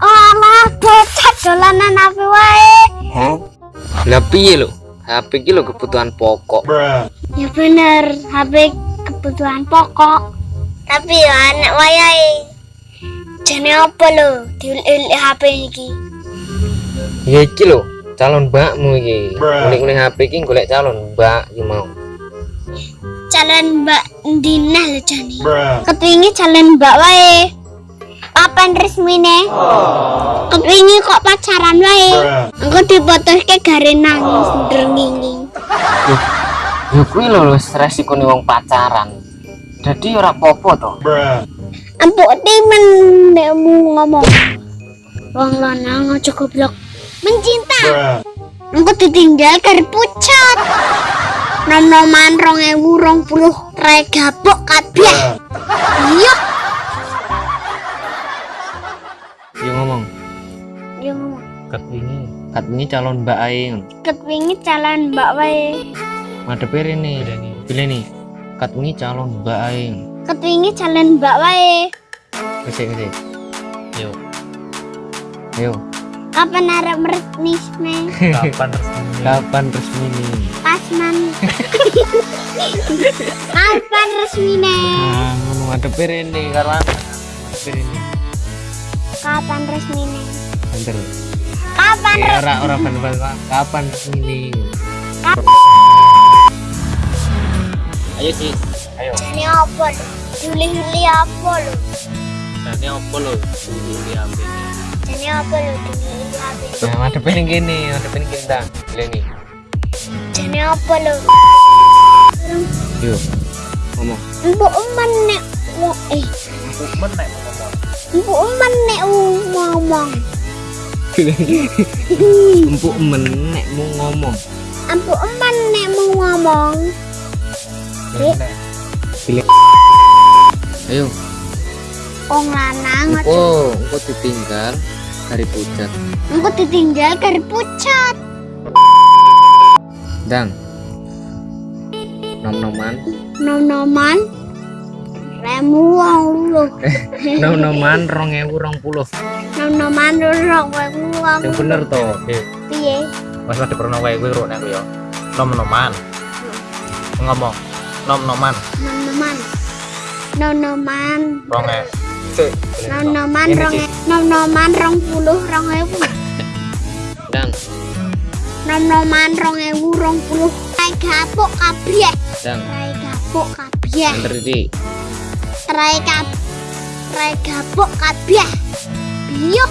Alah, bocah dolanan HP wae? Hah? Lah piye lho? HP iki lho kebutuhan pokok. Bruh. Ya bener, HP kebutuhan pokok. Tapi ya anak wayahe. Jane apa lho diulik HP iki? Ya iki lho, calon mbakmu iki. Ulik-ulik HP iki golek calon mbak iki mau. Calon mbak Dinah lho jane. Ketwingi calon mbak wae. Kapan resmine? Kepingi kok pacaran wae. Engko dipotoske gare nangis ndrenginging. Ya kuwi lho wis resikone wong pacaran. Jadi ora popo to. Empuk timen nekmu ngomong. Wong lanang aja goblok. Mencinta. Engko ditinggal karo pucat. Nom-noman 2020 rek gabok kabeh. Iya, Ya ngomong, yo ngomong. kat wingi, kat wingi calon mbak ae. ngono. Kepingi calon Mbak wae. Madepe rene. Pilih nih. Kat wingi calon mbak ae. Kepingi calon Mbak wae. Wis wis. Yo. Ayo, Kapan arep resmi? Kapan resmi? kapan resmi nih? Pasman. Kapan resmine? Ah, ngono madepe rene karo. Madepe rene. Kapan resmine? Bentar. Kapan Ya, resmi? ora ora ban-ban kapan resmi nih? Ayo sih, ayo. Ini apa lho? Juli-juli apa lho? Nah, ini apa lo? Dulu di HP ini. Ini apa lho juli-juli apa? Nah, madepe ning kene, madepe ning kene ta. Pilih nih. Ini apa lho? Yo. Ngomong. Mbok eman nek wo eh Men nek ngomong. mbok eman nek. Empuk mau ngomong. Mbok eman nek mau ngomong. Men nek. Ayo. Wong lanang. Oh, engko ditinggal dari pucat. Engko ditinggal karo pucat. Dang. Nom-noman. Nom-noman remu wong lho. Nom-noman 2020. Nom-noman lho wong wong. Yang bener to. Eh, Piye? Mas ada pernah wae gue rone aku ya. Nom-noman. Ngomong. Nom-noman. Nom-noman. Nom-noman. Ronge. Cek. Nom-noman Ini, rong Cik. nom-noman rong puluh rong ewu. Dang. Nom-noman rong ewu rong puluh. Gapuk kabeh. Dang. Rai gapuk kabeh. Bener iki. Rai kap Rai gapuk kabeh. Biyuk.